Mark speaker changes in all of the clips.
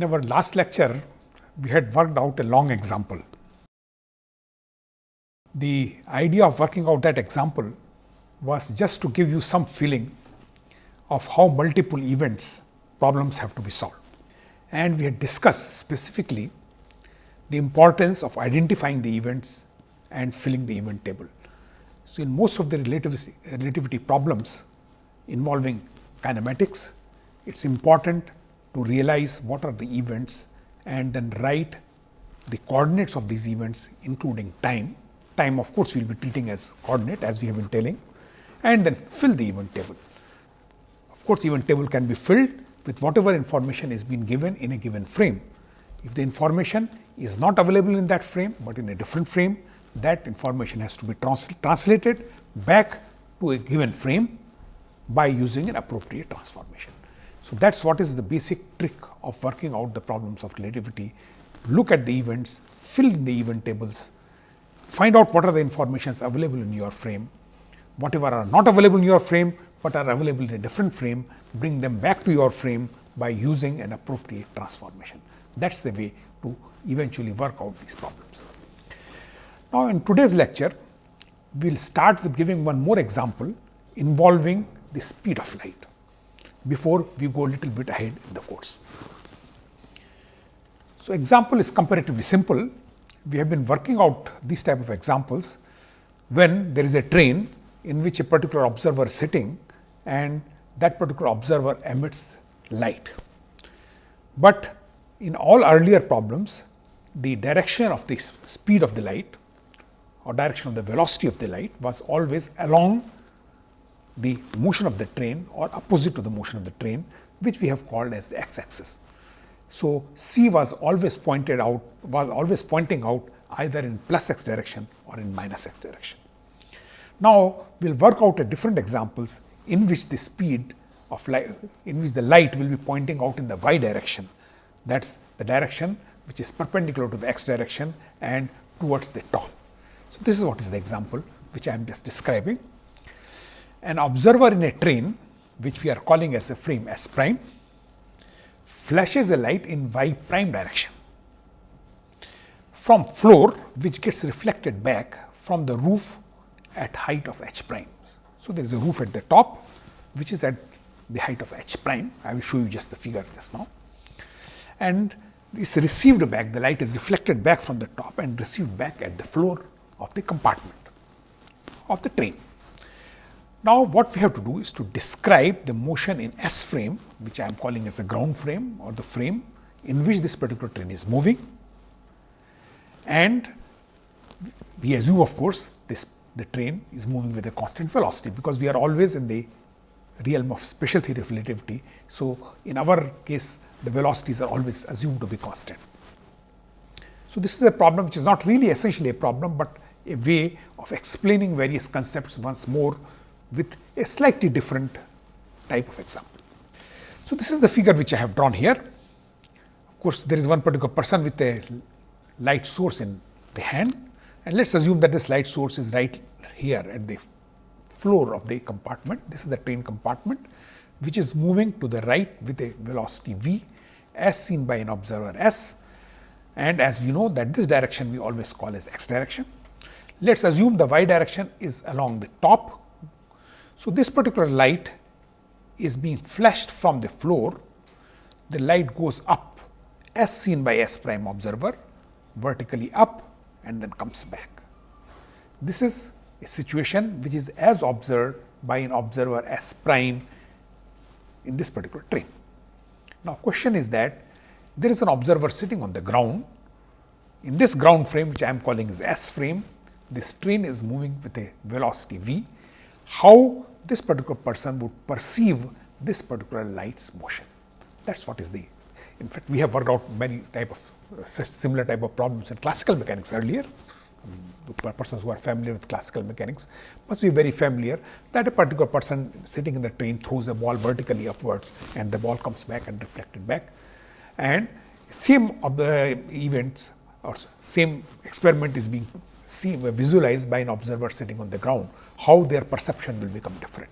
Speaker 1: In our last lecture, we had worked out a long example. The idea of working out that example was just to give you some feeling of how multiple events problems have to be solved. And we had discussed specifically the importance of identifying the events and filling the event table. So, in most of the relativity, relativity problems involving kinematics, it is important to realize what are the events and then write the coordinates of these events including time. Time of course, we will be treating as coordinate as we have been telling and then fill the event table. Of course, event table can be filled with whatever information is being given in a given frame. If the information is not available in that frame, but in a different frame, that information has to be trans translated back to a given frame by using an appropriate transformation. So, that is what is the basic trick of working out the problems of relativity. Look at the events, fill in the event tables, find out what are the informations available in your frame, whatever are not available in your frame, but are available in a different frame, bring them back to your frame by using an appropriate transformation. That is the way to eventually work out these problems. Now, in today's lecture, we will start with giving one more example involving the speed of light before we go a little bit ahead in the course. So, example is comparatively simple. We have been working out these type of examples when there is a train in which a particular observer is sitting and that particular observer emits light. But in all earlier problems, the direction of the speed of the light or direction of the velocity of the light was always along the motion of the train or opposite to the motion of the train, which we have called as the x axis. So, C was always pointed out was always pointing out either in plus x direction or in minus x direction. Now, we will work out a different examples in which the speed of light in which the light will be pointing out in the y direction that is the direction which is perpendicular to the x direction and towards the top. So, this is what is the example which I am just describing. An observer in a train which we are calling as a frame S prime flashes a light in y prime direction from floor which gets reflected back from the roof at height of h prime. So, there is a roof at the top which is at the height of h prime. I will show you just the figure just now. And is received back, the light is reflected back from the top and received back at the floor of the compartment of the train. Now, what we have to do is to describe the motion in S frame, which I am calling as the ground frame or the frame in which this particular train is moving. And we assume of course, this the train is moving with a constant velocity, because we are always in the realm of special theory of relativity. So, in our case the velocities are always assumed to be constant. So, this is a problem which is not really essentially a problem, but a way of explaining various concepts once more with a slightly different type of example. So, this is the figure which I have drawn here. Of course, there is one particular person with a light source in the hand and let us assume that this light source is right here at the floor of the compartment. This is the train compartment which is moving to the right with a velocity v as seen by an observer s and as we know that this direction we always call as x direction. Let us assume the y direction is along the top. So, this particular light is being flashed from the floor, the light goes up as seen by s prime observer vertically up and then comes back. This is a situation which is as observed by an observer s prime in this particular train. Now, question is that there is an observer sitting on the ground. In this ground frame which I am calling as S frame, this train is moving with a velocity v. How this particular person would perceive this particular light's motion? That is what is the, in fact, we have worked out many type of uh, similar type of problems in classical mechanics earlier. The persons who are familiar with classical mechanics must be very familiar that a particular person sitting in the train throws a ball vertically upwards and the ball comes back and reflected back. And same of the events or same experiment is being seen, visualized by an observer sitting on the ground, how their perception will become different.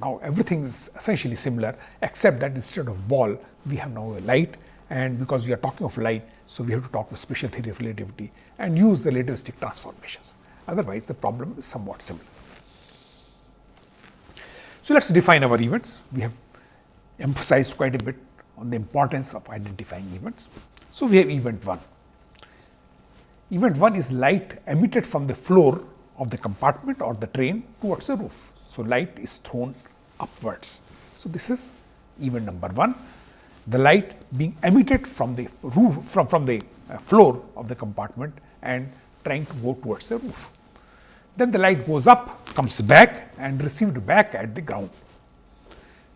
Speaker 1: Now, everything is essentially similar except that instead of ball, we have now a light and because we are talking of light, so we have to talk of special theory of relativity and use the relativistic transformations. Otherwise, the problem is somewhat similar. So, let us define our events. We have emphasized quite a bit on the importance of identifying events. So, we have event 1. Event 1 is light emitted from the floor of the compartment or the train towards the roof. So, light is thrown upwards. So, this is event number 1, the light being emitted from the roof from, from the uh, floor of the compartment and trying to go towards the roof. Then the light goes up, comes back and received back at the ground.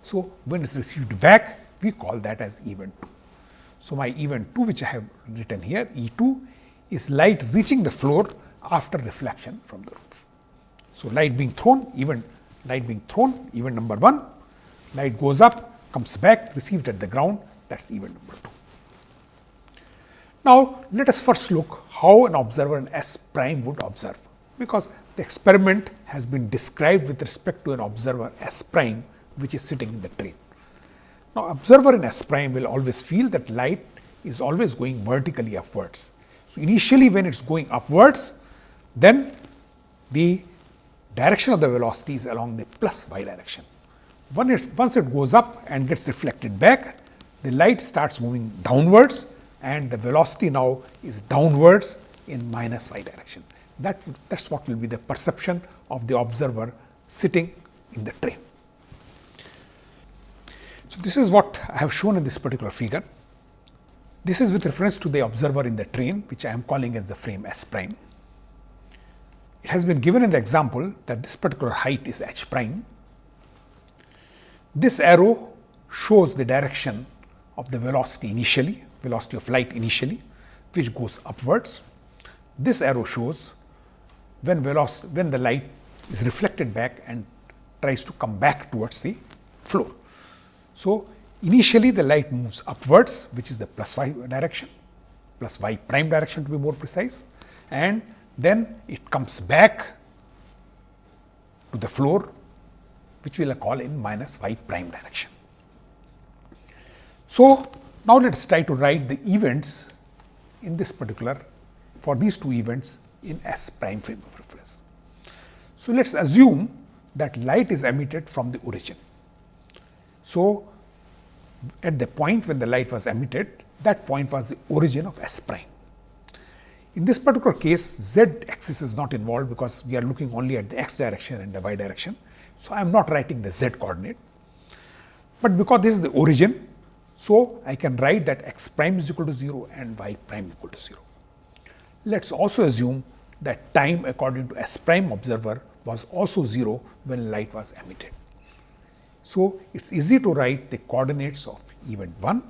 Speaker 1: So, when it is received back, we call that as event 2. So, my event 2 which I have written here E 2 is light reaching the floor after reflection from the roof. So, light being thrown even light being thrown event number 1, light goes up comes back received at the ground that is event number 2. Now, let us first look how an observer in S prime would observe, because the experiment has been described with respect to an observer S prime which is sitting in the train. Now, observer in S prime will always feel that light is always going vertically upwards. So, initially when it is going upwards, then the direction of the velocity is along the plus y direction. Once it goes up and gets reflected back, the light starts moving downwards and the velocity now is downwards in minus y direction. That that is what will be the perception of the observer sitting in the train. So, this is what I have shown in this particular figure. This is with reference to the observer in the train, which I am calling as the frame S prime. It has been given in the example that this particular height is h prime. This arrow shows the direction of the velocity initially, velocity of light initially, which goes upwards. This arrow shows when velocity, when the light is reflected back and tries to come back towards the floor. So, initially the light moves upwards which is the plus y direction plus y prime direction to be more precise and then it comes back to the floor which we will call in minus y prime direction. So, now let us try to write the events in this particular for these two events in S prime frame of reference. So, let us assume that light is emitted from the origin. So, at the point when the light was emitted, that point was the origin of S prime. In this particular case, z axis is not involved because we are looking only at the x direction and the y direction. So, I am not writing the z coordinate, but because this is the origin, so I can write that x prime is equal to 0 and y prime equal to 0. Let us also assume that time according to S prime observer was also 0 when light was emitted. So, it is easy to write the coordinates of event 1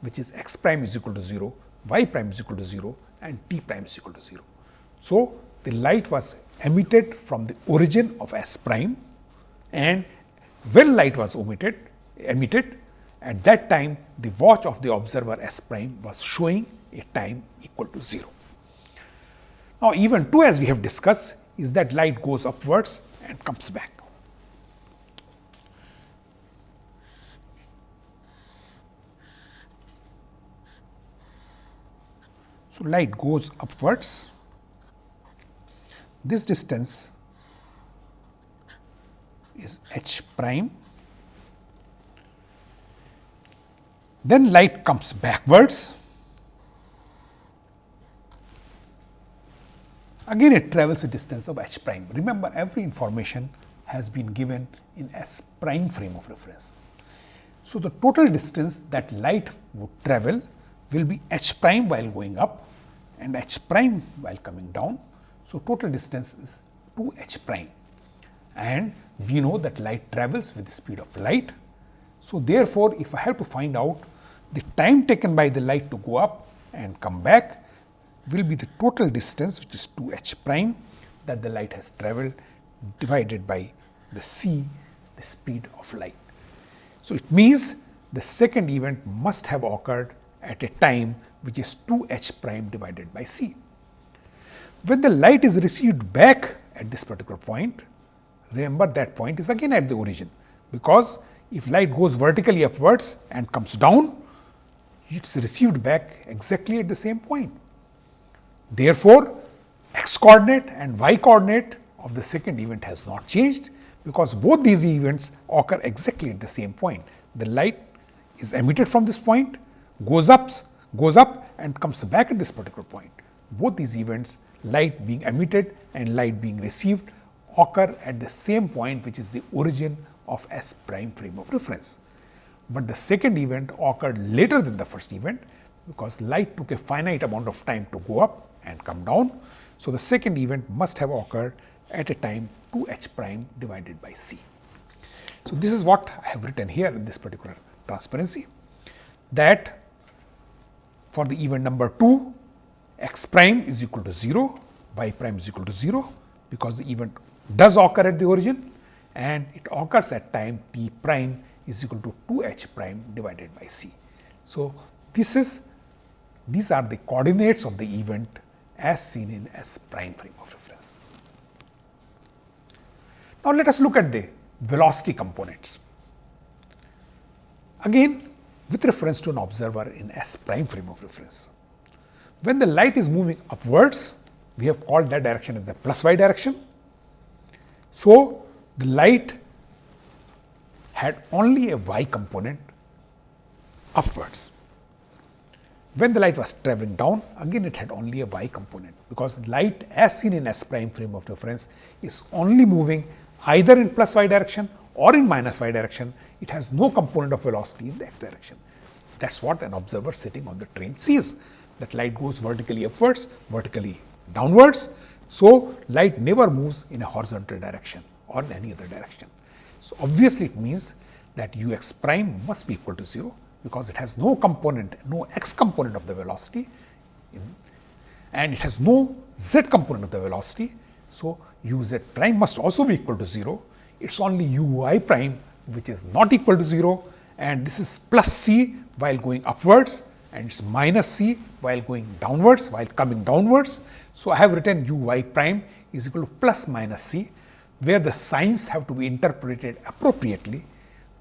Speaker 1: which is x prime is equal to 0, y prime is equal to 0 and t prime is equal to 0. So, the light was emitted from the origin of S prime and when light was omitted emitted at that time the watch of the observer S prime was showing a time equal to 0. Now, event 2 as we have discussed is that light goes upwards and comes back. So, light goes upwards, this distance is h prime, then light comes backwards, again it travels a distance of h prime. Remember every information has been given in S prime frame of reference. So, the total distance that light would travel will be h prime while going up and h prime while coming down. So, total distance is 2 h prime and we know that light travels with the speed of light. So, therefore, if I have to find out the time taken by the light to go up and come back will be the total distance which is 2 h prime that the light has travelled divided by the c the speed of light. So, it means the second event must have occurred at a time which is 2 h prime divided by c. When the light is received back at this particular point, remember that point is again at the origin, because if light goes vertically upwards and comes down, it is received back exactly at the same point. Therefore, x coordinate and y coordinate of the second event has not changed, because both these events occur exactly at the same point. The light is emitted from this point, goes up, goes up and comes back at this particular point. Both these events, light being emitted and light being received occur at the same point which is the origin of S prime frame of reference. But the second event occurred later than the first event, because light took a finite amount of time to go up and come down. So, the second event must have occurred at a time 2 h prime divided by c. So, this is what I have written here in this particular transparency that for the event number 2 x prime is equal to 0, y prime is equal to 0, because the event does occur at the origin and it occurs at time t prime is equal to 2 h prime divided by c. So, this is these are the coordinates of the event as seen in S prime frame of reference. Now, let us look at the velocity components. Again with reference to an observer in S prime frame of reference. When the light is moving upwards, we have called that direction as the plus y direction. So, the light had only a y component upwards. When the light was traveling down, again it had only a y component, because light as seen in S prime frame of reference is only moving either in plus y direction or in minus y direction, it has no component of velocity in the x direction. That is what an observer sitting on the train sees, that light goes vertically upwards, vertically downwards. So, light never moves in a horizontal direction or in any other direction. So, obviously, it means that u x prime must be equal to 0, because it has no component, no x component of the velocity and it has no z component of the velocity. So, u z prime must also be equal to 0. It is only u y prime which is not equal to 0 and this is plus c while going upwards and it is minus c while going downwards while coming downwards. So, I have written u y prime is equal to plus minus c where the signs have to be interpreted appropriately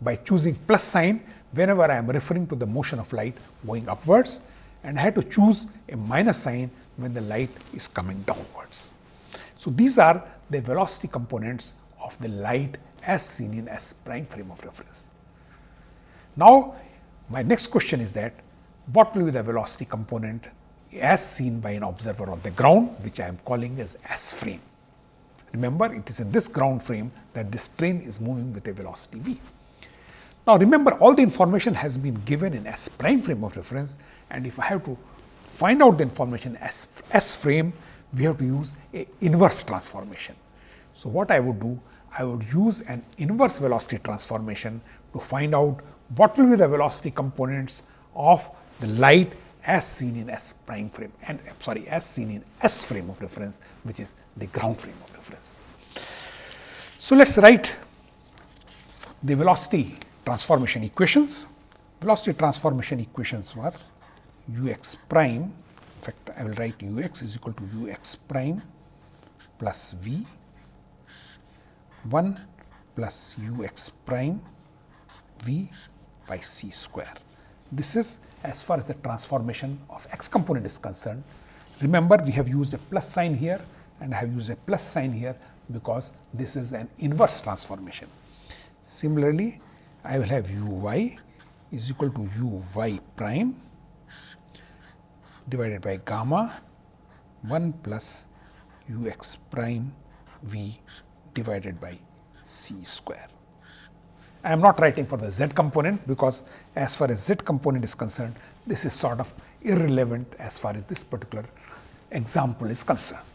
Speaker 1: by choosing plus sign whenever I am referring to the motion of light going upwards and I have to choose a minus sign when the light is coming downwards. So, these are the velocity components of the light as seen in S prime frame of reference. Now, my next question is that what will be the velocity component as seen by an observer on the ground which I am calling as S frame. Remember it is in this ground frame that this train is moving with a velocity v. Now, remember all the information has been given in S prime frame of reference and if I have to find out the information S, S frame, we have to use a inverse transformation. So, what I would do? I would use an inverse velocity transformation to find out what will be the velocity components of the light as seen in S prime frame and eh, sorry as seen in S frame of reference which is the ground frame of reference. So, let us write the velocity transformation equations. Velocity transformation equations were u x prime, in fact, I will write u x is equal to u x prime plus v 1 plus u x prime v by c square. This is as far as the transformation of x component is concerned. Remember, we have used a plus sign here and I have used a plus sign here because this is an inverse transformation. Similarly, I will have u y is equal to u y prime divided by gamma 1 plus u x prime v divided by c square. I am not writing for the z component because as far as z component is concerned, this is sort of irrelevant as far as this particular example is concerned.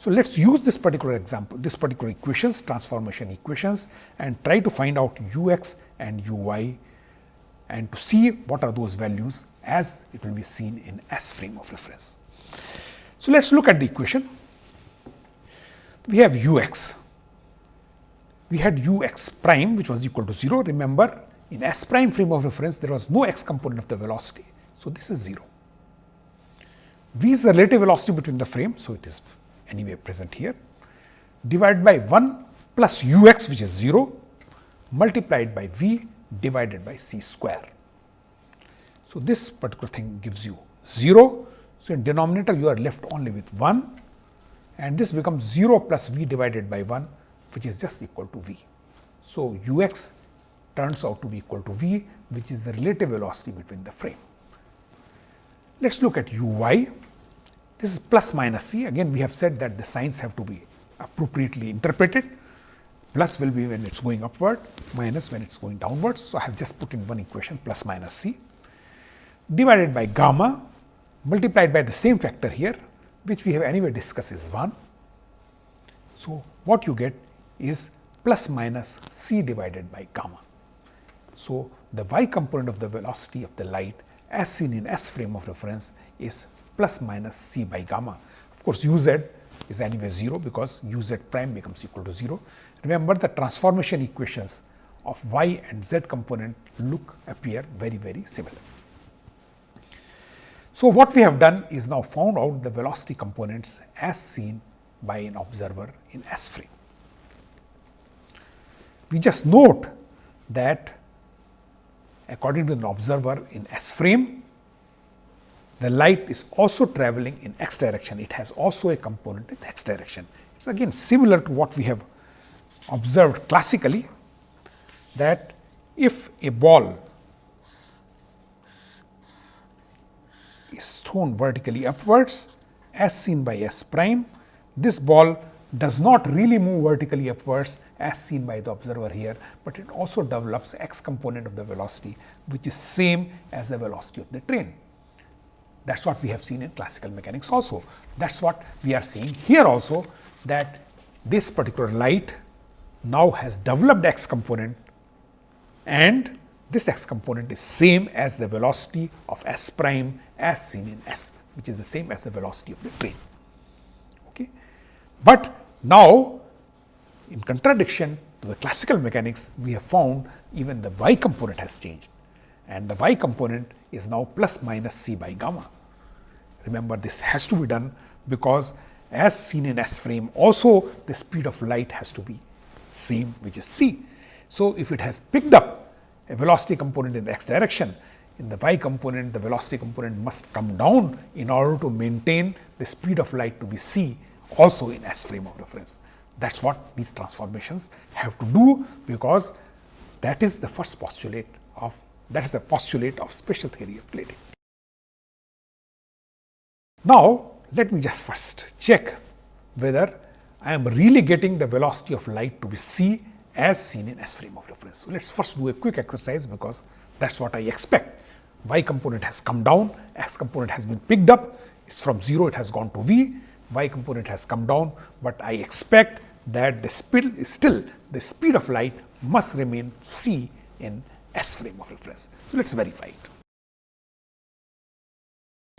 Speaker 1: So, let us use this particular example, this particular equations, transformation equations and try to find out u x and u y and to see what are those values as it will be seen in S frame of reference. So, let us look at the equation. We have u x, we had u x prime which was equal to 0. Remember in S prime frame of reference there was no x component of the velocity. So, this is 0. v is the relative velocity between the frame. So, it is anyway present here divided by 1 plus u x which is 0 multiplied by v divided by c square. So, this particular thing gives you 0. So, in denominator you are left only with 1 and this becomes 0 plus v divided by 1 which is just equal to v. So, u x turns out to be equal to v which is the relative velocity between the frame. Let us look at u y. This is plus minus c again we have said that the signs have to be appropriately interpreted plus will be when it is going upward minus when it is going downwards. So, I have just put in one equation plus minus c divided by gamma multiplied by the same factor here which we have anyway discussed is 1. So, what you get is plus minus c divided by gamma. So, the y component of the velocity of the light as seen in S frame of reference is plus minus c by gamma. Of course, u z is anyway 0 because u z prime becomes equal to 0. Remember the transformation equations of y and z component look appear very very similar. So, what we have done is now found out the velocity components as seen by an observer in S frame. We just note that according to an observer in S frame, the light is also traveling in x direction. It has also a component in x direction. It is again similar to what we have observed classically that if a ball is thrown vertically upwards as seen by S prime. This ball does not really move vertically upwards as seen by the observer here, but it also develops x component of the velocity which is same as the velocity of the train. That is what we have seen in classical mechanics also. That is what we are seeing here also that this particular light now has developed x component and this x component is same as the velocity of s prime as seen in s, which is the same as the velocity of the train. Okay. But now, in contradiction to the classical mechanics, we have found even the y component has changed and the y component is now plus minus c by gamma. Remember this has to be done because as seen in S frame also the speed of light has to be same which is c. So, if it has picked up a velocity component in the x direction, in the y component the velocity component must come down in order to maintain the speed of light to be c also in S frame of reference. That is what these transformations have to do, because that is the first postulate of that is the postulate of special theory of relativity. Now, let me just first check whether I am really getting the velocity of light to be c as seen in S frame of reference. So, let us first do a quick exercise because that is what I expect. Y component has come down, X component has been picked up, it's from 0 it has gone to V, Y component has come down, but I expect that the speed is still the speed of light must remain c in S frame of reference. So, let us verify it.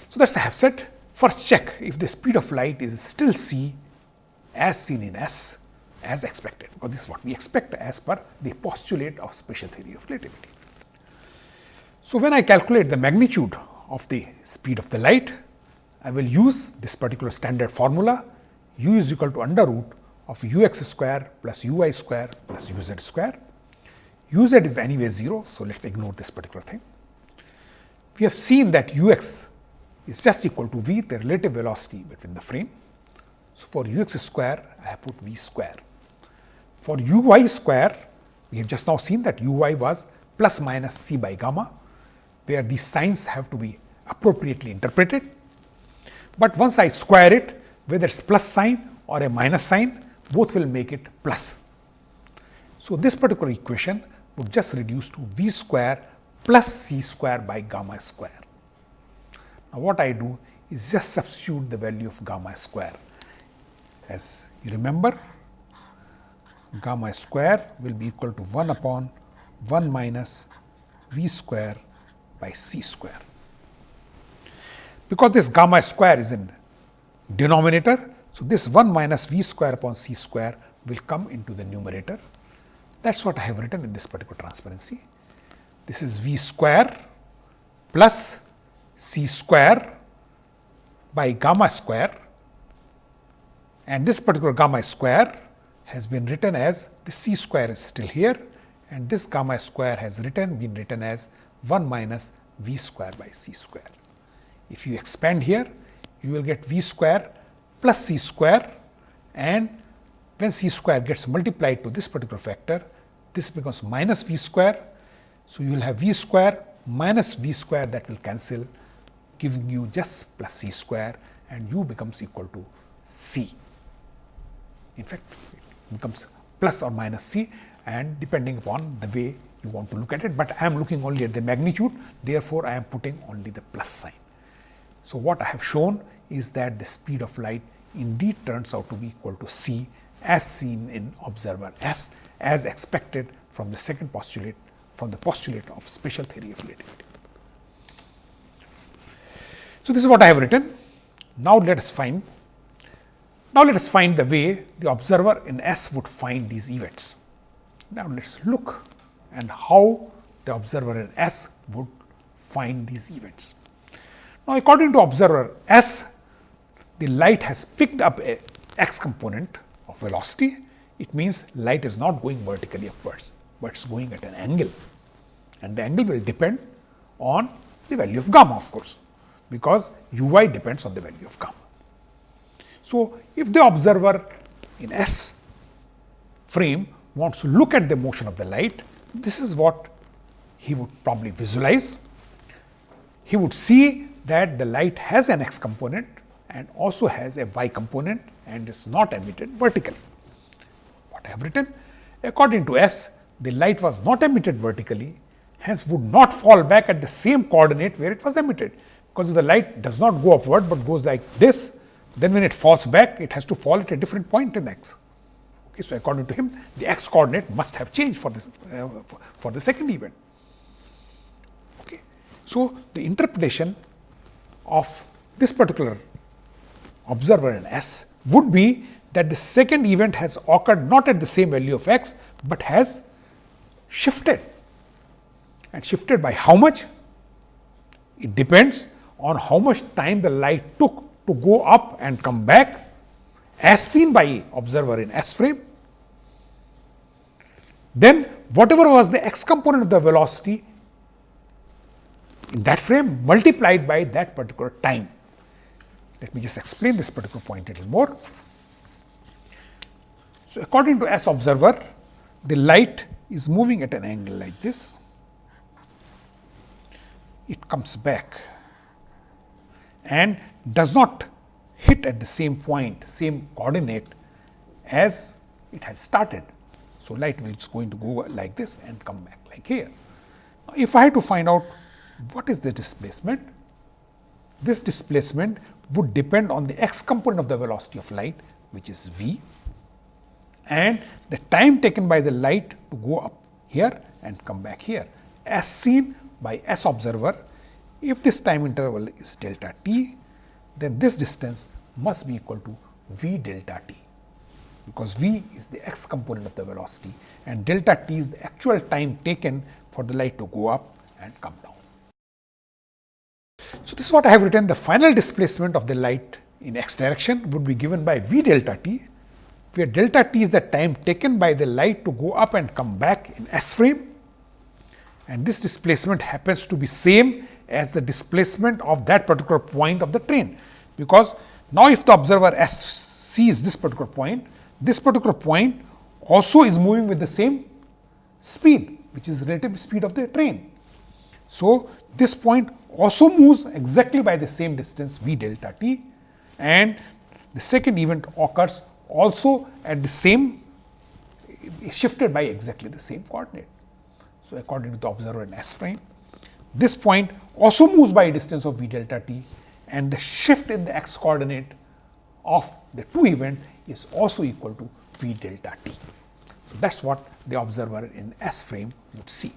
Speaker 1: So, that is have said first check if the speed of light is still c as seen in S as expected, because this is what we expect as per the postulate of special theory of relativity. So, when I calculate the magnitude of the speed of the light, I will use this particular standard formula u is equal to under root of u x square plus u y square plus u z square. u z is anyway 0. So, let us ignore this particular thing. We have seen that u x is just equal to v the relative velocity between the frame. So, for u x square I have put v square. For u y square, we have just now seen that u y was plus minus c by gamma, where these signs have to be appropriately interpreted. But once I square it, whether it is plus sign or a minus sign, both will make it plus. So, this particular equation would just reduce to v square plus c square by gamma square. Now, what I do is just substitute the value of gamma square. As you remember, gamma square will be equal to 1 upon 1 minus v square by c square. Because this gamma square is in denominator, so this 1 minus v square upon c square will come into the numerator. That is what I have written in this particular transparency. This is v square plus c square by gamma square and this particular gamma square has been written as the c square is still here and this gamma square has written been written as 1 minus v square by c square. If you expand here, you will get v square plus c square and when c square gets multiplied to this particular factor, this becomes minus v square. So, you will have v square minus v square that will cancel giving you just plus c square and u becomes equal to c. In fact, it becomes plus or minus c and depending upon the way you want to look at it, but I am looking only at the magnitude therefore, I am putting only the plus sign. So, what I have shown is that the speed of light indeed turns out to be equal to c as seen in observer S as expected from the second postulate from the postulate of special theory of relativity. So, this is what I have written. Now, let us find now let us find the way the observer in S would find these events. Now, let us look and how the observer in S would find these events. Now, according to observer S, the light has picked up a x component of velocity, it means light is not going vertically upwards, but it is going at an angle and the angle will depend on the value of gamma of course, because u y depends on the value of gamma. So, if the observer in S frame wants to look at the motion of the light, this is what he would probably visualize. He would see that the light has an x component and also has a y component and is not emitted vertically. What I have written? According to S, the light was not emitted vertically, hence would not fall back at the same coordinate where it was emitted, because the light does not go upward, but goes like this, then when it falls back, it has to fall at a different point in x. Okay, so, according to him, the x coordinate must have changed for, this, uh, for, for the second event. Okay. So, the interpretation of this particular observer in S would be that the second event has occurred not at the same value of x, but has shifted and shifted by how much? It depends on how much time the light took to go up and come back as seen by observer in S frame. Then whatever was the x component of the velocity in that frame multiplied by that particular time. Let me just explain this particular point a little more. So, according to S observer, the light is moving at an angle like this. It comes back and does not hit at the same point, same coordinate as it had started. So, light is going to go like this and come back like here. Now, if I had to find out what is the displacement, this displacement would depend on the x component of the velocity of light which is v and the time taken by the light to go up here and come back here as seen by S observer. If this time interval is delta t, then this distance must be equal to v delta t, because v is the x component of the velocity and delta t is the actual time taken for the light to go up and come down. So, this is what I have written. The final displacement of the light in x direction would be given by v delta t, where delta t is the time taken by the light to go up and come back in s frame. And this displacement happens to be same as the displacement of that particular point of the train, because now if the observer s sees this particular point, this particular point also is moving with the same speed which is relative speed of the train. So, this point also moves exactly by the same distance v delta t and the second event occurs also at the same shifted by exactly the same coordinate. So, according to the observer in S frame, this point also moves by a distance of v delta t and the shift in the x coordinate of the two event is also equal to v delta t. So, that is what the observer in S frame would see.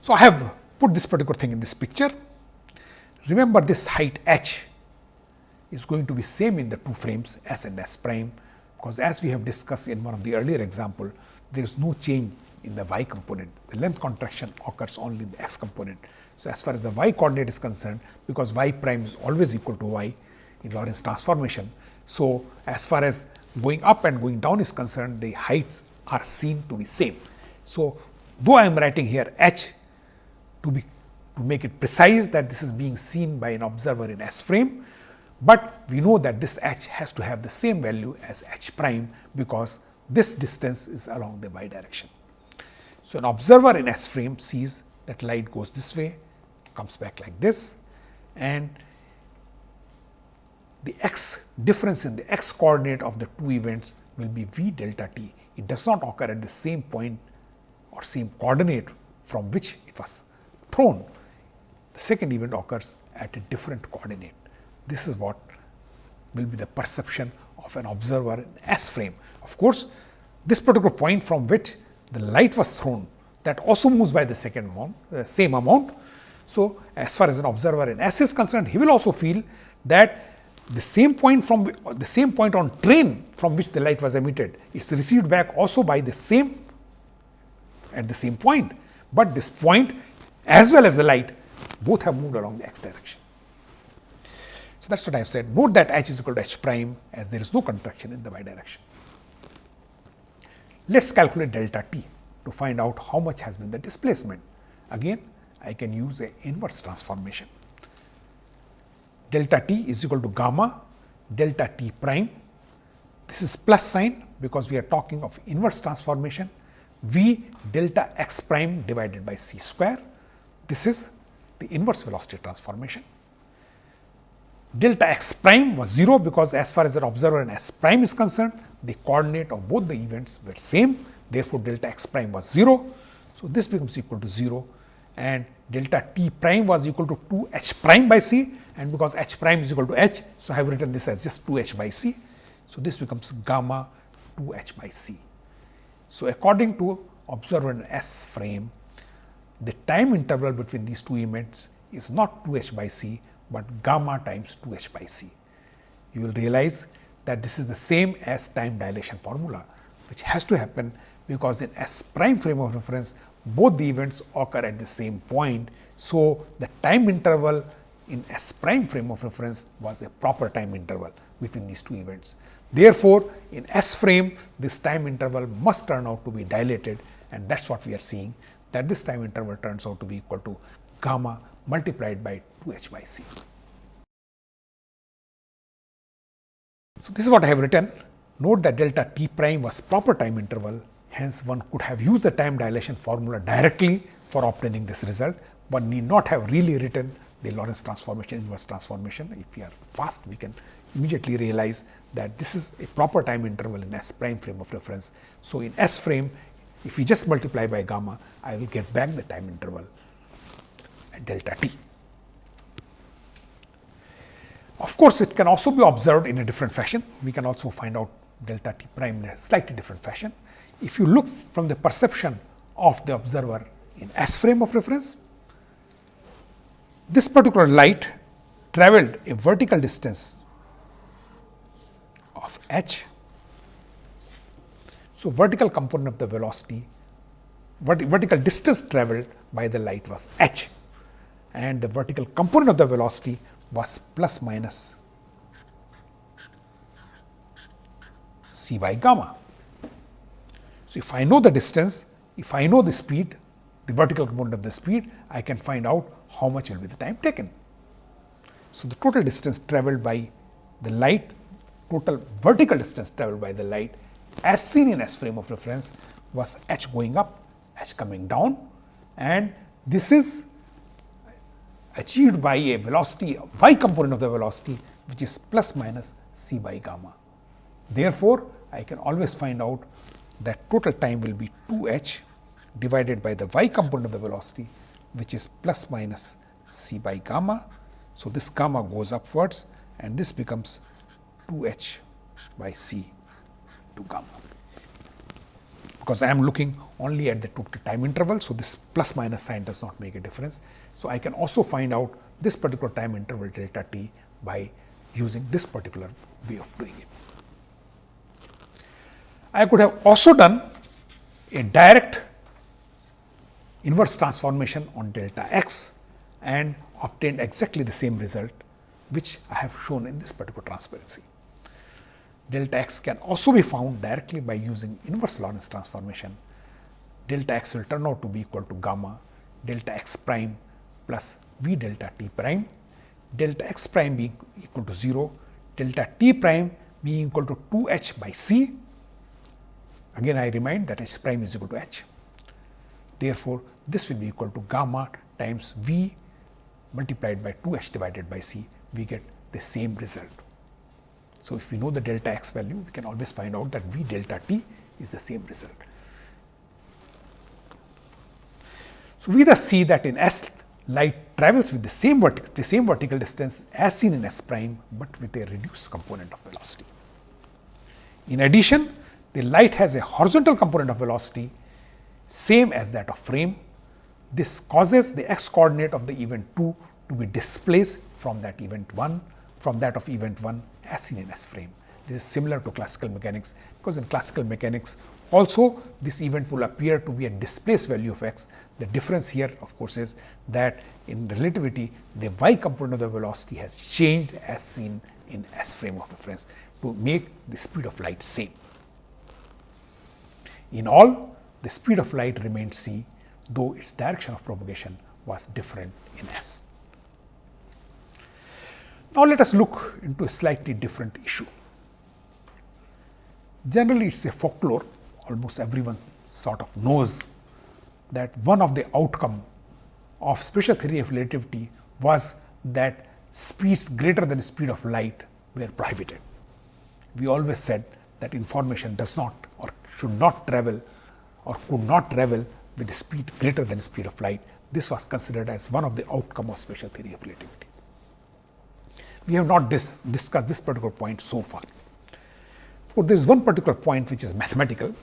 Speaker 1: So, I have put this particular thing in this picture. Remember this height h is going to be same in the two frames S and S prime, because as we have discussed in one of the earlier example, there is no change in the y component. The length contraction occurs only in the x component. So, as far as the y coordinate is concerned, because y prime is always equal to y in Lorentz transformation. So, as far as going up and going down is concerned, the heights are seen to be same. So, though I am writing here h to be to make it precise that this is being seen by an observer in S frame, but we know that this h has to have the same value as h prime because this distance is along the y direction. So, an observer in S frame sees that light goes this way, comes back like this and the x difference in the x coordinate of the two events will be v delta t. It does not occur at the same point or same coordinate from which it was thrown. The second event occurs at a different coordinate. This is what will be the perception of an observer in S frame. Of course, this particular point from which the light was thrown that also moves by the second amount, uh, same amount. So, as far as an observer in S is concerned, he will also feel that the same point from the same point on train from which the light was emitted, is received back also by the same at the same point, but this point as well as the light both have moved along the x direction. So, that is what I have said. Note that h is equal to h prime as there is no contraction in the y direction. Let us calculate delta t to find out how much has been the displacement. Again, I can use a inverse transformation. Delta t is equal to gamma delta t prime. This is plus sign because we are talking of inverse transformation v delta x prime divided by c square. This is the inverse velocity transformation. Delta x prime was 0 because as far as the observer in s prime is concerned, the coordinate of both the events were same. Therefore, delta x prime was 0. So, this becomes equal to 0 and delta t prime was equal to 2 h prime by c and because h prime is equal to h. So, I have written this as just 2 h by c. So, this becomes gamma 2 h by c. So, according to observer in S frame, the time interval between these two events is not 2 h by c, but gamma times 2 h by c. You will realize that this is the same as time dilation formula, which has to happen because in S prime frame of reference, both the events occur at the same point. So, the time interval in S prime frame of reference was a proper time interval between these two events. Therefore, in S frame this time interval must turn out to be dilated and that is what we are seeing that this time interval turns out to be equal to gamma multiplied by 2 h by c. So, this is what I have written. Note that delta t prime was proper time interval, hence one could have used the time dilation formula directly for obtaining this result, One need not have really written the Lorentz transformation, inverse transformation. If we are fast, we can immediately realize that this is a proper time interval in S prime frame of reference. So, in S frame, if we just multiply by gamma, I will get back the time interval at delta t. Of course, it can also be observed in a different fashion. We can also find out delta t prime in a slightly different fashion. If you look from the perception of the observer in S frame of reference, this particular light traveled a vertical distance of h. So, vertical component of the velocity, vertical distance traveled by the light was h and the vertical component of the velocity was plus minus c by gamma. So, if I know the distance, if I know the speed, the vertical component of the speed, I can find out how much will be the time taken. So, the total distance traveled by the light, total vertical distance traveled by the light as seen in S frame of reference was h going up, h coming down and this is achieved by a velocity y component of the velocity which is plus minus c by gamma. Therefore, I can always find out that total time will be 2 h divided by the y component of the velocity which is plus minus c by gamma. So, this gamma goes upwards and this becomes 2 h by c to gamma because I am looking only at the total time interval. So, this plus minus sign does not make a difference. So, I can also find out this particular time interval delta t by using this particular way of doing it. I could have also done a direct inverse transformation on delta x and obtained exactly the same result which I have shown in this particular transparency delta x can also be found directly by using inverse Lorentz transformation. Delta x will turn out to be equal to gamma delta x prime plus v delta t prime, delta x prime being equal to 0, delta t prime being equal to 2 h by c. Again I remind that h prime is equal to h. Therefore, this will be equal to gamma times v multiplied by 2 h divided by c, we get the same result. So, if we know the delta x value, we can always find out that v delta t is the same result. So, we thus see that in S light travels with the same vertical the same vertical distance as seen in S prime, but with a reduced component of velocity. In addition, the light has a horizontal component of velocity same as that of frame. This causes the x coordinate of the event 2 to be displaced from that event 1 from that of event 1 as seen in S frame. This is similar to classical mechanics, because in classical mechanics also this event will appear to be a displaced value of x. The difference here of course, is that in relativity the y component of the velocity has changed as seen in S frame of reference to make the speed of light same. In all the speed of light remained c, though its direction of propagation was different in S. Now, let us look into a slightly different issue. Generally, it is a folklore, almost everyone sort of knows that one of the outcome of special theory of relativity was that speeds greater than speed of light were prohibited. We always said that information does not or should not travel or could not travel with speed greater than speed of light. This was considered as one of the outcome of special theory of relativity. We have not dis discussed this particular point so far. For there is one particular point which is mathematical,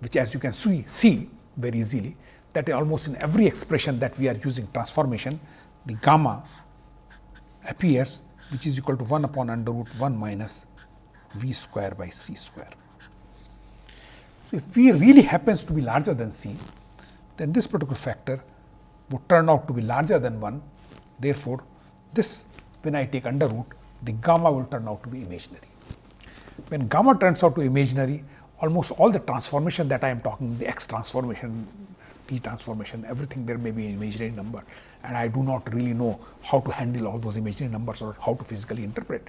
Speaker 1: which as you can see, see very easily that almost in every expression that we are using transformation, the gamma appears which is equal to 1 upon under root 1 minus v square by c square. So, if v really happens to be larger than c, then this particular factor would turn out to be larger than 1. Therefore, this when I take under root, the gamma will turn out to be imaginary. When gamma turns out to imaginary, almost all the transformation that I am talking, the x transformation, t transformation, everything there may be an imaginary number and I do not really know how to handle all those imaginary numbers or how to physically interpret.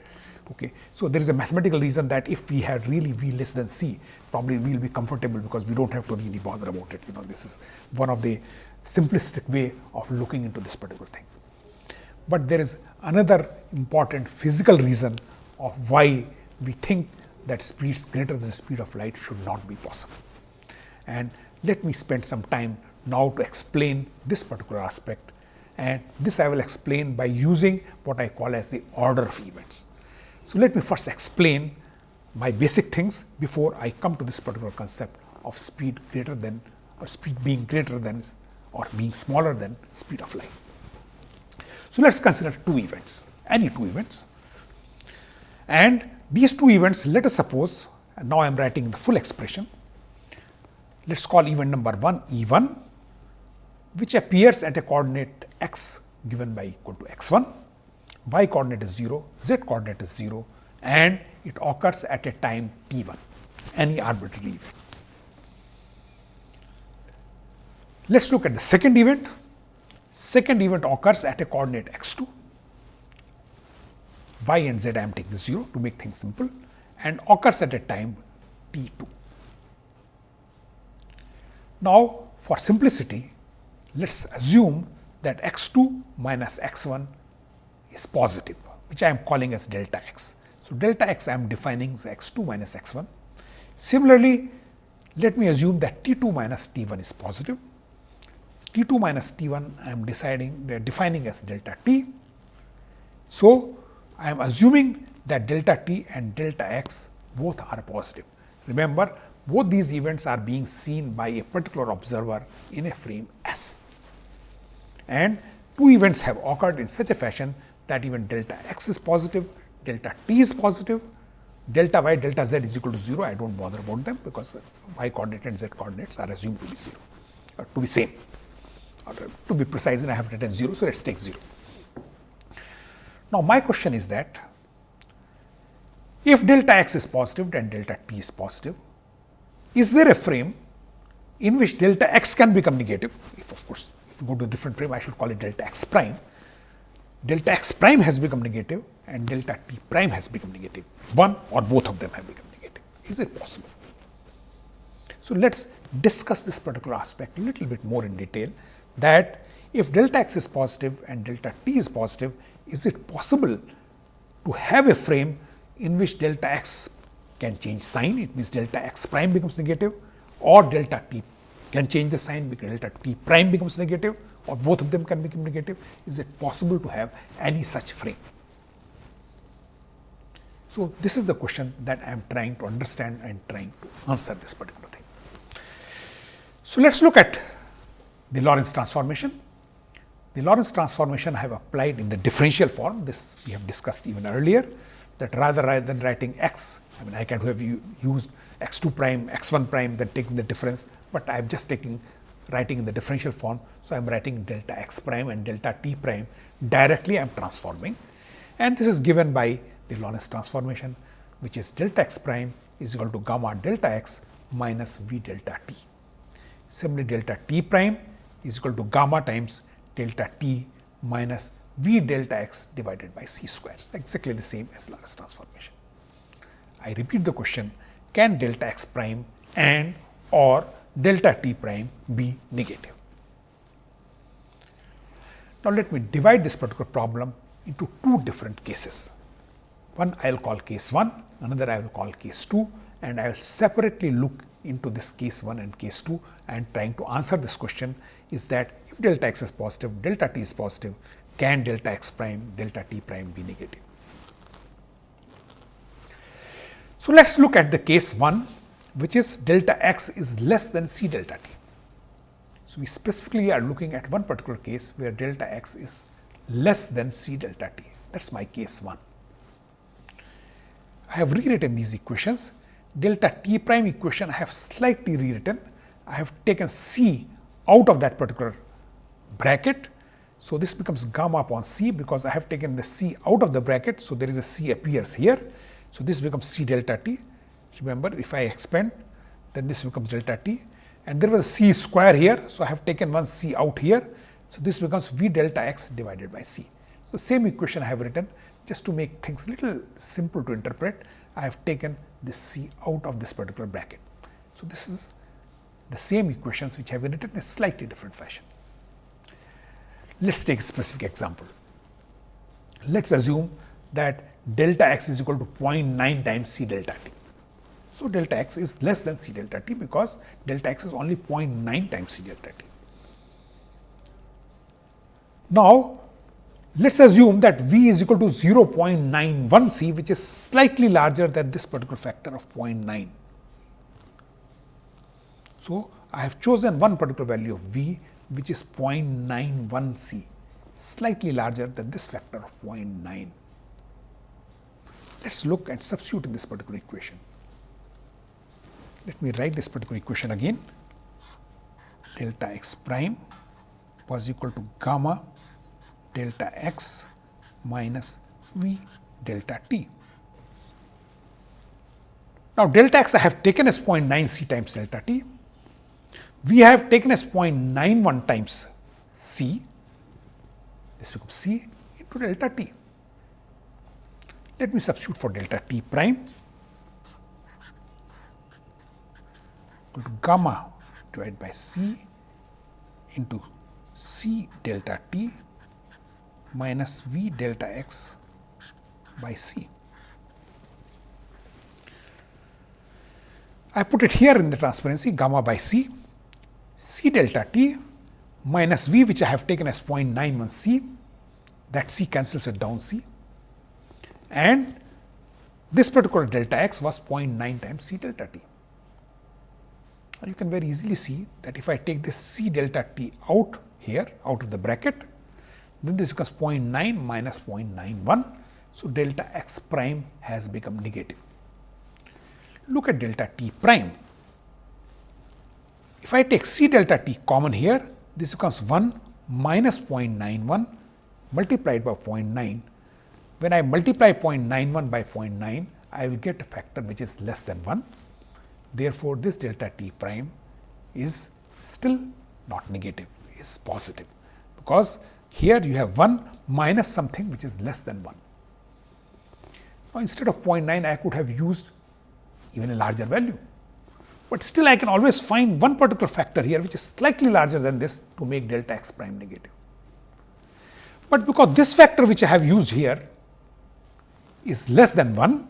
Speaker 1: Okay. So, there is a mathematical reason that if we had really v less than c, probably we will be comfortable because we do not have to really bother about it. You know, this is one of the simplistic way of looking into this particular thing. But there is another important physical reason of why we think that speeds greater than the speed of light should not be possible. And let me spend some time now to explain this particular aspect and this I will explain by using what I call as the order of events. So, let me first explain my basic things before I come to this particular concept of speed greater than or speed being greater than or being smaller than speed of light. So, let us consider two events, any two events and these two events let us suppose now I am writing the full expression. Let us call event number 1 E 1 which appears at a coordinate x given by equal to x 1, y coordinate is 0, z coordinate is 0 and it occurs at a time t 1 any arbitrary event. Let us look at the second event Second event occurs at a coordinate x 2, y and z I am taking 0 to make things simple and occurs at a time t 2. Now, for simplicity, let us assume that x 2 minus x 1 is positive, which I am calling as delta x. So, delta x I am defining as x 2 minus x 1. Similarly, let me assume that t 2 minus t 1 is positive T 2 minus T 1 I am deciding defining as delta t. So, I am assuming that delta t and delta x both are positive. Remember both these events are being seen by a particular observer in a frame S. And two events have occurred in such a fashion that even delta x is positive, delta t is positive, delta y, delta z is equal to 0. I do not bother about them because y coordinate and z coordinates are assumed to be 0, uh, to be same Uh, to be precise and I have written 0. So, let us take 0. Now, my question is that if delta x is positive and delta t is positive, is there a frame in which delta x can become negative? If of course, if you go to a different frame, I should call it delta x prime. Delta x prime has become negative and delta t prime has become negative. One or both of them have become negative. Is it possible? So, let us discuss this particular aspect a little bit more in detail that if delta x is positive and delta t is positive, is it possible to have a frame in which delta x can change sign, it means delta x prime becomes negative or delta t can change the sign because delta t prime becomes negative or both of them can become negative. Is it possible to have any such frame? So, this is the question that I am trying to understand and trying to answer this particular thing. So, let us look at the Lorentz transformation. The Lorentz transformation I have applied in the differential form, this we have discussed even earlier that rather rather than writing x, I mean I can have used x 2 prime, x 1 prime then taking the difference, but I am just taking writing in the differential form. So, I am writing delta x prime and delta t prime directly I am transforming and this is given by the Lorentz transformation which is delta x prime is equal to gamma delta x minus v delta t. Similarly, delta t prime is equal to gamma times delta t minus v delta x divided by c square, exactly the same as Lorentz transformation. I repeat the question, can delta x prime and or delta t prime be negative? Now, let me divide this particular problem into two different cases. One I will call case 1, another I will call case 2 and I will separately look into this case 1 and case 2 and trying to answer this question is that if delta x is positive, delta t is positive, can delta x prime, delta t prime be negative? So, let us look at the case 1 which is delta x is less than c delta t. So, we specifically are looking at one particular case where delta x is less than c delta t that is my case 1. I have rewritten these equations. Delta t prime equation I have slightly rewritten. I have taken c out of that particular bracket. So, this becomes gamma upon c because I have taken the c out of the bracket. So, there is a c appears here. So, this becomes c delta t. Remember if I expand then this becomes delta t and there was a c square here. So, I have taken one c out here. So, this becomes v delta x divided by c. So, same equation I have written just to make things little simple to interpret, I have taken this c out of this particular bracket. So, this is the same equations which have been written in a slightly different fashion. Let us take a specific example. Let us assume that delta x is equal to 0.9 times c delta t. So, delta x is less than c delta t because delta x is only 0.9 times c delta t. Now, let us assume that v is equal to 0.91 c which is slightly larger than this particular factor of 0.9. So, I have chosen one particular value of v which is 0.91 c slightly larger than this factor of 0.9. Let us look and substitute in this particular equation. Let me write this particular equation again delta x prime was equal to gamma delta x minus v delta t. Now, delta x I have taken as 0.9 c times delta t, v have taken as 0.91 times c, this becomes c into delta t. Let me substitute for delta t prime equal to gamma divided by c into c delta t minus v delta x by c. I put it here in the transparency gamma by c, c delta t minus v which I have taken as 0.91 c, that c cancels it down c and this particular delta x was 0.9 times c delta t. You can very easily see that if I take this c delta t out here out of the bracket, then this becomes 0.9 minus 0.91. So, delta x prime has become negative. Look at delta t prime. If I take c delta t common here, this becomes 1 minus 0.91 multiplied by 0.9. When I multiply 0.91 by 0.9, I will get a factor which is less than 1. Therefore, this delta t prime is still not negative, is positive, because here you have 1 minus something which is less than 1. Now, instead of 0.9 I could have used even a larger value, but still I can always find one particular factor here which is slightly larger than this to make delta x prime negative. But because this factor which I have used here is less than 1,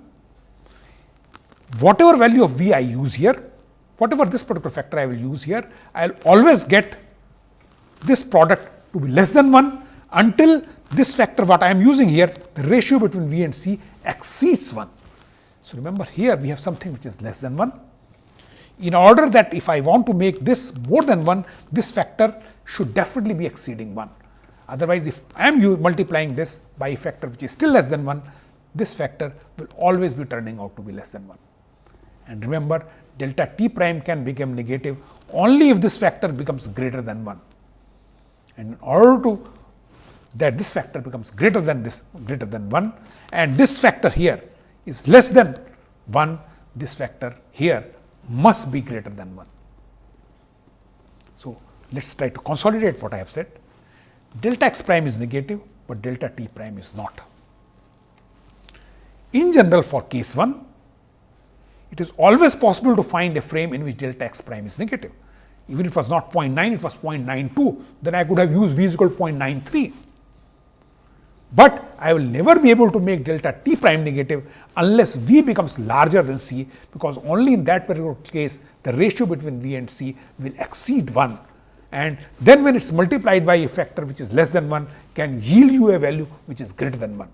Speaker 1: whatever value of v I use here, whatever this particular factor I will use here, I will always get this product to be less than 1 until this factor what I am using here, the ratio between v and c exceeds 1. So, remember here we have something which is less than 1. In order that if I want to make this more than 1, this factor should definitely be exceeding 1. Otherwise, if I am multiplying this by a factor which is still less than 1, this factor will always be turning out to be less than 1. And remember delta t prime can become negative only if this factor becomes greater than 1. And in order to that this factor becomes greater than this greater than 1 and this factor here is less than 1, this factor here must be greater than 1. So, let us try to consolidate what I have said. Delta x prime is negative, but delta t prime is not. In general for case 1, it is always possible to find a frame in which delta x prime is negative. Even if it was not 0.9, it was 0.92, then I could have used v is equal to 0.93 but I will never be able to make delta t prime negative unless v becomes larger than c, because only in that particular case the ratio between v and c will exceed 1 and then when it is multiplied by a factor which is less than 1 can yield you a value which is greater than 1.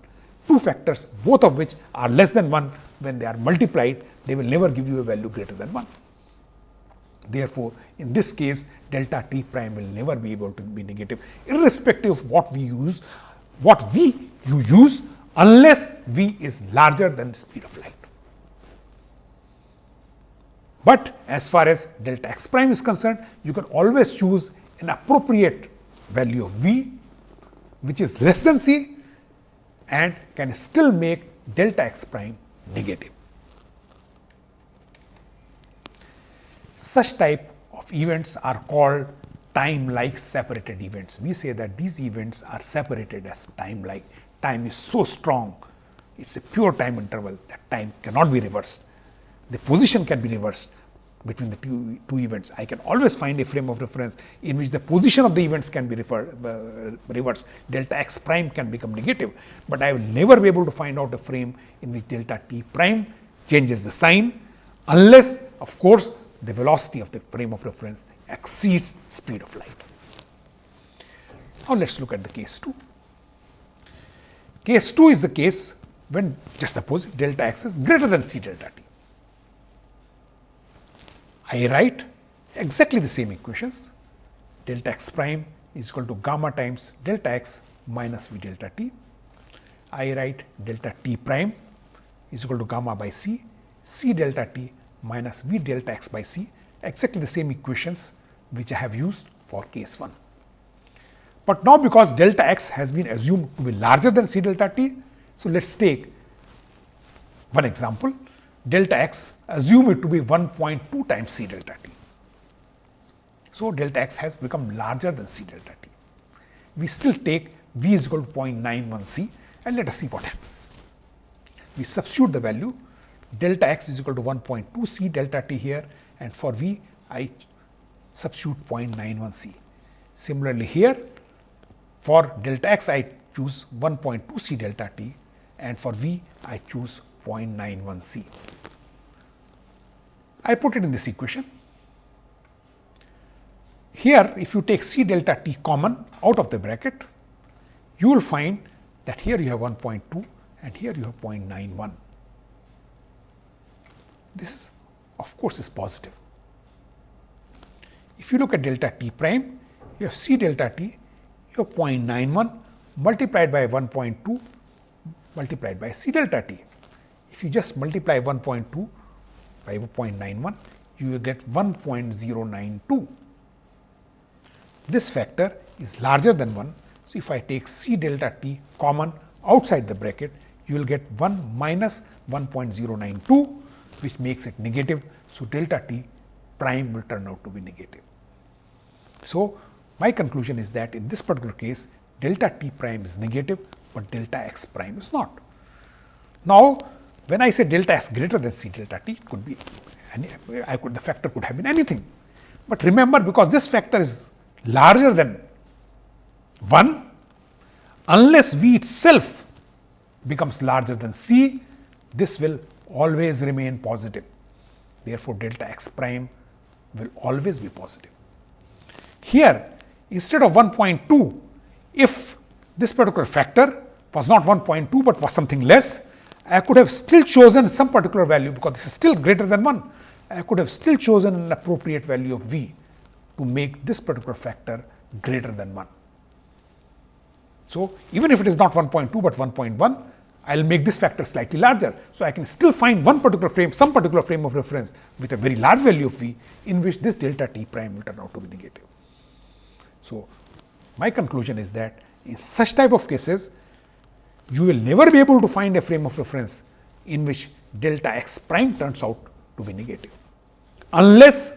Speaker 1: Two factors both of which are less than 1 when they are multiplied they will never give you a value greater than 1. Therefore, in this case delta t prime will never be able to be negative irrespective of what we use what v you use unless v is larger than the speed of light. But as far as delta x prime is concerned, you can always choose an appropriate value of v which is less than c and can still make delta x prime negative. Such type of events are called time like separated events. We say that these events are separated as time like. Time is so strong, it is a pure time interval that time cannot be reversed. The position can be reversed between the two, two events. I can always find a frame of reference in which the position of the events can be refer, uh, reversed. Delta x prime can become negative, but I will never be able to find out a frame in which delta t prime changes the sign unless of course, the velocity of the frame of reference exceeds speed of light. Now, let us look at the case 2. Case 2 is the case when just suppose delta x is greater than c delta t. I write exactly the same equations delta x prime is equal to gamma times delta x minus v delta t. I write delta t prime is equal to gamma by c, c delta t minus v delta x by c exactly the same equations which I have used for case 1. But now because delta x has been assumed to be larger than c delta t, so let us take one example delta x assume it to be 1.2 times c delta t. So, delta x has become larger than c delta t. We still take v is equal to 0.91 c and let us see what happens. We substitute the value delta x is equal to 1.2 c delta t here and for v I substitute 0.91 c. Similarly, here for delta x I choose 1.2 c delta t and for v I choose 0.91 c. I put it in this equation. Here if you take c delta t common out of the bracket, you will find that here you have 1.2 and here you have 0.91. This of course is positive. If you look at delta t prime, you have c delta t, you have 0.91 multiplied by 1.2 multiplied by c delta t. If you just multiply 1.2 by 0.91, you will get 1.092. This factor is larger than 1. So, if I take c delta t common outside the bracket, you will get 1 minus 1.092 which makes it negative. So, delta t prime will turn out to be negative. So, my conclusion is that in this particular case delta t prime is negative, but delta x prime is not. Now, when I say delta x greater than c delta t, it could be any, I could the factor could have been anything. But remember because this factor is larger than 1, unless v itself becomes larger than c, this will always remain positive. Therefore, delta x prime will always be positive. Here, instead of 1.2, if this particular factor was not 1.2, but was something less, I could have still chosen some particular value because this is still greater than 1. I could have still chosen an appropriate value of v to make this particular factor greater than 1. So, even if it is not 1.2, but 1.1, I will make this factor slightly larger. So, I can still find one particular frame, some particular frame of reference with a very large value of v in which this delta t prime will turn out to be negative. So, my conclusion is that in such type of cases, you will never be able to find a frame of reference in which delta x prime turns out to be negative, unless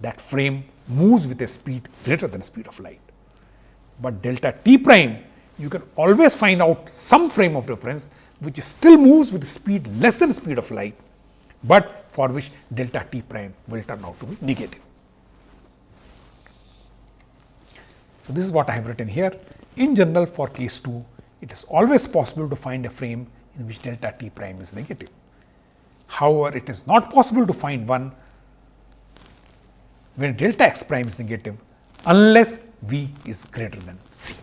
Speaker 1: that frame moves with a speed greater than speed of light. But delta t prime you can always find out some frame of reference which still moves with speed less than speed of light, but for which delta t prime will turn out to be negative. So, this is what I have written here. In general for case 2, it is always possible to find a frame in which delta t prime is negative. However, it is not possible to find one when delta x prime is negative unless v is greater than c.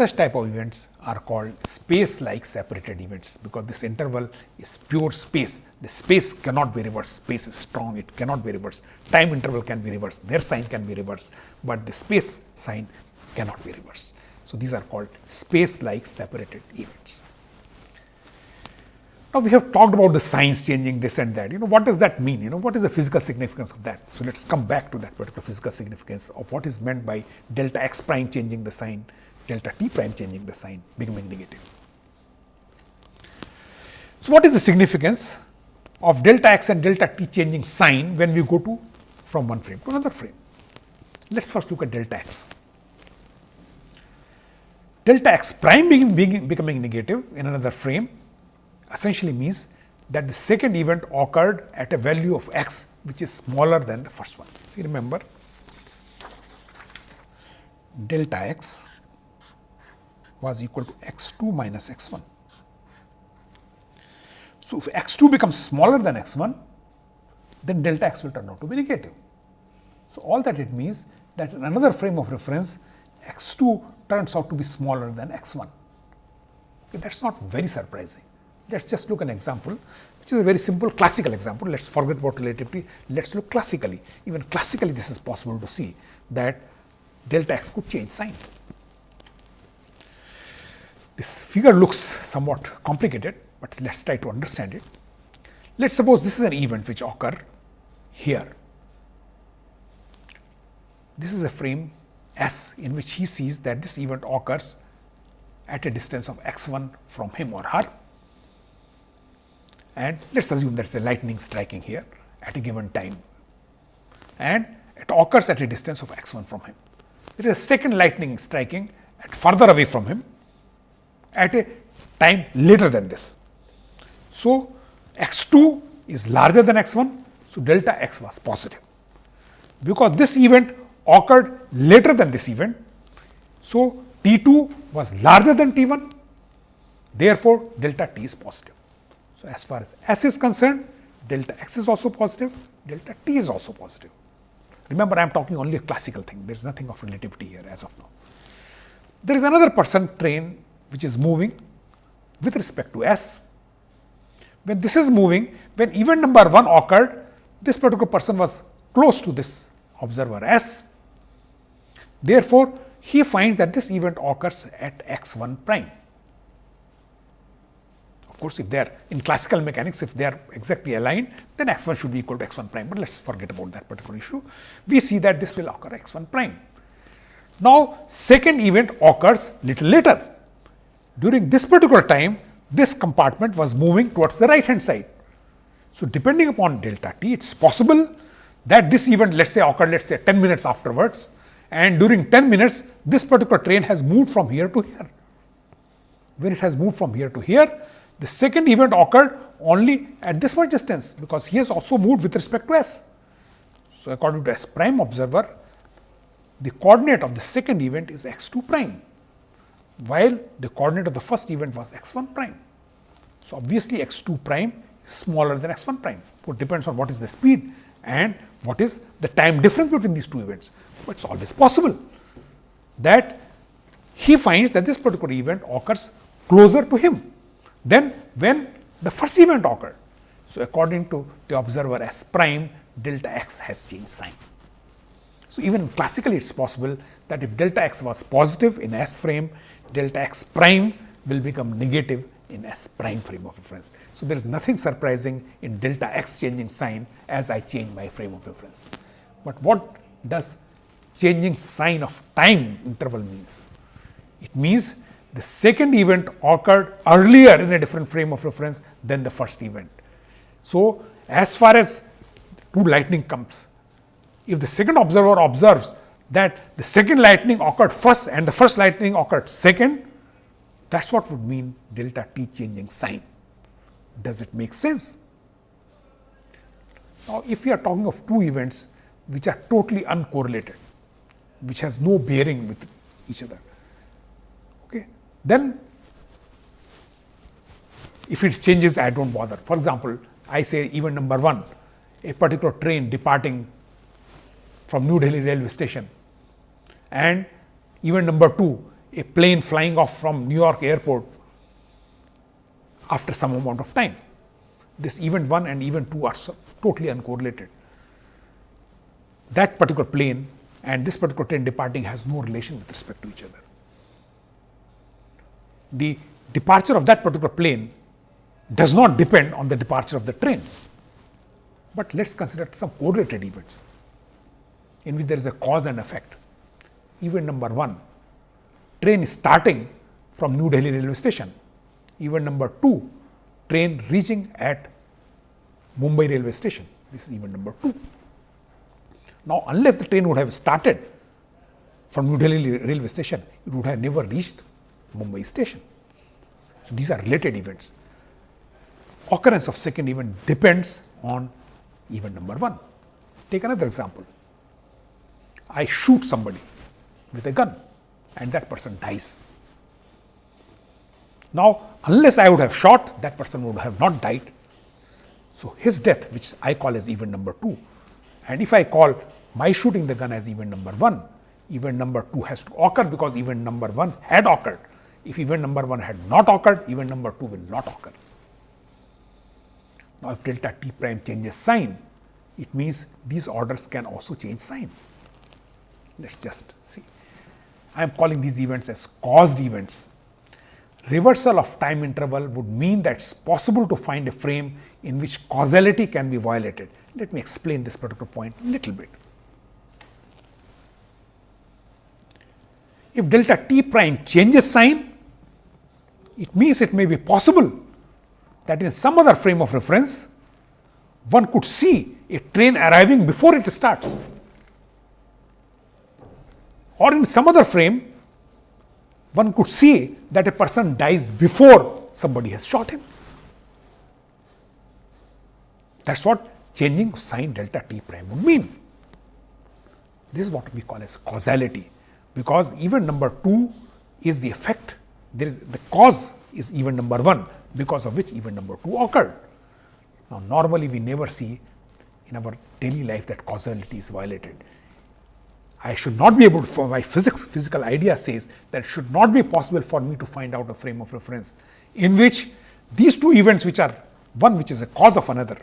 Speaker 1: Such type of events are called space like separated events, because this interval is pure space. The space cannot be reversed, space is strong, it cannot be reversed. Time interval can be reversed, their sign can be reversed, but the space sign cannot be reversed. So, these are called space like separated events. Now, we have talked about the signs changing this and that. You know, what does that mean? You know, what is the physical significance of that? So, let us come back to that particular physical significance of what is meant by delta x prime changing the sign delta t prime changing the sign becoming negative. So, what is the significance of delta x and delta t changing sign when we go to from one frame to another frame? Let us first look at delta x. Delta x prime being, being, becoming negative in another frame essentially means that the second event occurred at a value of x which is smaller than the first one. See remember delta x was equal to x 2 minus x 1. So, if x 2 becomes smaller than x 1, then delta x will turn out to be negative. So, all that it means that in another frame of reference x 2 turns out to be smaller than x 1. Okay, that is not very surprising. Let us just look an example which is a very simple classical example. Let us forget about relativity, let us look classically. Even classically this is possible to see that delta x could change sign. This figure looks somewhat complicated, but let us try to understand it. Let us suppose this is an event which occur here. This is a frame S in which he sees that this event occurs at a distance of x 1 from him or her. And let us assume that is a lightning striking here at a given time and it occurs at a distance of x 1 from him. There is a second lightning striking at further away from him at a time later than this. So, x 2 is larger than x 1. So, delta x was positive because this event occurred later than this event. So, T 2 was larger than T 1 therefore, delta T is positive. So, as far as S is concerned delta x is also positive, delta T is also positive. Remember I am talking only a classical thing, there is nothing of relativity here as of now. There is another person train which is moving with respect to S. When this is moving, when event number 1 occurred, this particular person was close to this observer S. Therefore, he finds that this event occurs at x 1 prime. Of course, if they are in classical mechanics, if they are exactly aligned, then x 1 should be equal to x 1 prime, but let us forget about that particular issue. We see that this will occur x 1 prime. Now, second event occurs little later during this particular time, this compartment was moving towards the right hand side. So, depending upon delta t, it is possible that this event let us say occurred let us say 10 minutes afterwards and during 10 minutes this particular train has moved from here to here. When it has moved from here to here, the second event occurred only at this much distance because he has also moved with respect to s. So, according to s prime observer, the coordinate of the second event is x 2 prime, while the coordinate of the first event was x 1 prime. So, obviously, x 2 prime is smaller than x 1 prime. So, it depends on what is the speed and what is the time difference between these two events. But it is always possible that he finds that this particular event occurs closer to him than when the first event occurred. So, according to the observer s prime delta x has changed sign. So, even classically it is possible that if delta x was positive in S frame, delta x prime will become negative in S prime frame of reference. So, there is nothing surprising in delta x changing sign as I change my frame of reference. But what does changing sign of time interval means? It means the second event occurred earlier in a different frame of reference than the first event. So, as far as two lightning comes, if the second observer observes that the second lightning occurred first and the first lightning occurred second, that is what would mean delta t changing sign. Does it make sense? Now, if we are talking of two events which are totally uncorrelated, which has no bearing with each other, okay, then if it changes, I do not bother. For example, I say event number 1, a particular train departing from New Delhi railway station and event number 2, a plane flying off from New York airport after some amount of time. This event 1 and event 2 are totally uncorrelated. That particular plane and this particular train departing has no relation with respect to each other. The departure of that particular plane does not depend on the departure of the train. But let us consider some correlated events in which there is a cause and effect. Event number 1, train starting from New Delhi railway station. Event number 2, train reaching at Mumbai railway station. This is event number 2. Now, unless the train would have started from New Delhi railway station, it would have never reached Mumbai station. So, these are related events. Occurrence of second event depends on event number 1. Take another example. I shoot somebody with a gun and that person dies. Now, unless I would have shot, that person would have not died. So, his death, which I call as event number 2, and if I call my shooting the gun as event number 1, event number 2 has to occur because event number 1 had occurred. If event number 1 had not occurred, event number 2 will not occur. Now, if delta t prime changes sign, it means these orders can also change sign. Let us just see. I am calling these events as caused events. Reversal of time interval would mean that it is possible to find a frame in which causality can be violated. Let me explain this particular point a little bit. If delta t prime changes sign, it means it may be possible that in some other frame of reference, one could see a train arriving before it starts or in some other frame, one could see that a person dies before somebody has shot him. That is what changing sign delta t prime would mean. This is what we call as causality, because even number 2 is the effect, there is the cause is even number 1, because of which even number 2 occurred. Now, normally we never see in our daily life that causality is violated. I should not be able to, for my physics, physical idea says that it should not be possible for me to find out a frame of reference in which these two events which are one which is a cause of another,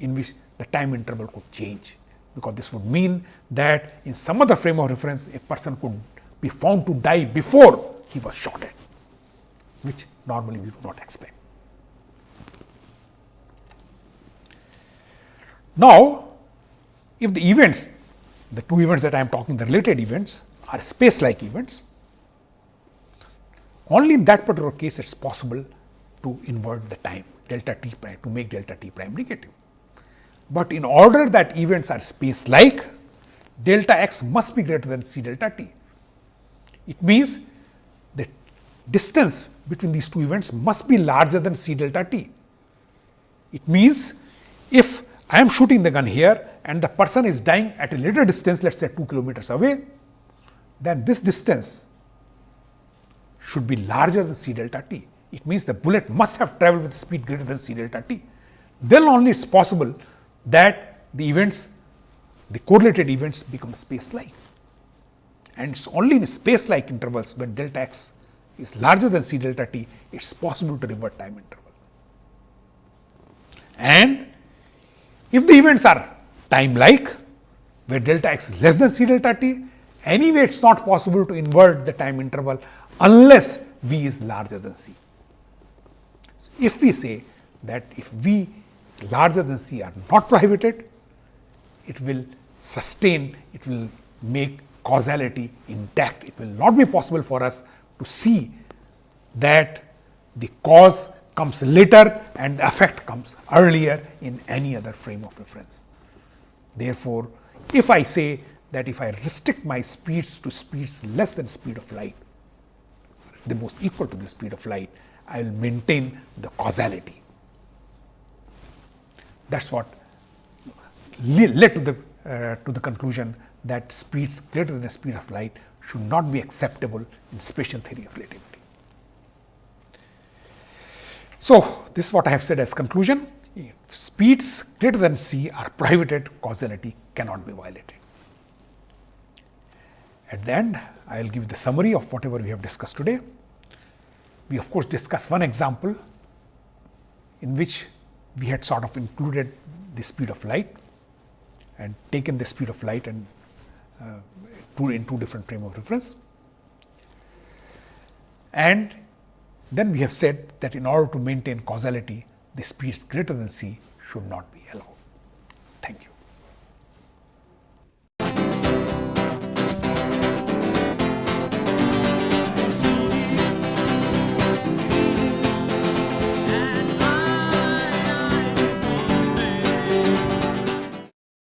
Speaker 1: in which the time interval could change. Because this would mean that in some other frame of reference, a person could be found to die before he was shot at, which normally we do not expect. Now, if the events the two events that I am talking, the related events are space like events. Only in that particular case it is possible to invert the time delta t prime to make delta t prime negative. but in order that events are space like, delta x must be greater than c delta t. It means the distance between these two events must be larger than c delta t. It means, if I am shooting the gun here and the person is dying at a little distance, let us say 2 kilometers away, then this distance should be larger than c delta t. It means the bullet must have traveled with speed greater than c delta t. Then only it is possible that the events, the correlated events become space-like. And it is only in space-like intervals when delta x is larger than c delta t, it is possible to revert time interval. And if the events are time-like, where delta x is less than c delta t, anyway it is not possible to invert the time interval unless v is larger than c. So, If we say that if v larger than c are not prohibited, it will sustain, it will make causality intact. It will not be possible for us to see that the cause comes later and the effect comes earlier in any other frame of reference. Therefore, if I say that if I restrict my speeds to speeds less than speed of light, the most equal to the speed of light, I will maintain the causality. That is what led to the, uh, to the conclusion that speeds greater than the speed of light should not be acceptable in special theory of relativity. So, this is what I have said as conclusion. Speeds greater than c are prohibited, causality cannot be violated. At the end, I will give the summary of whatever we have discussed today. We of course, discuss one example in which we had sort of included the speed of light and taken the speed of light and uh, in two different frame of reference. And then we have said that in order to maintain causality, the speeds greater than c should not be.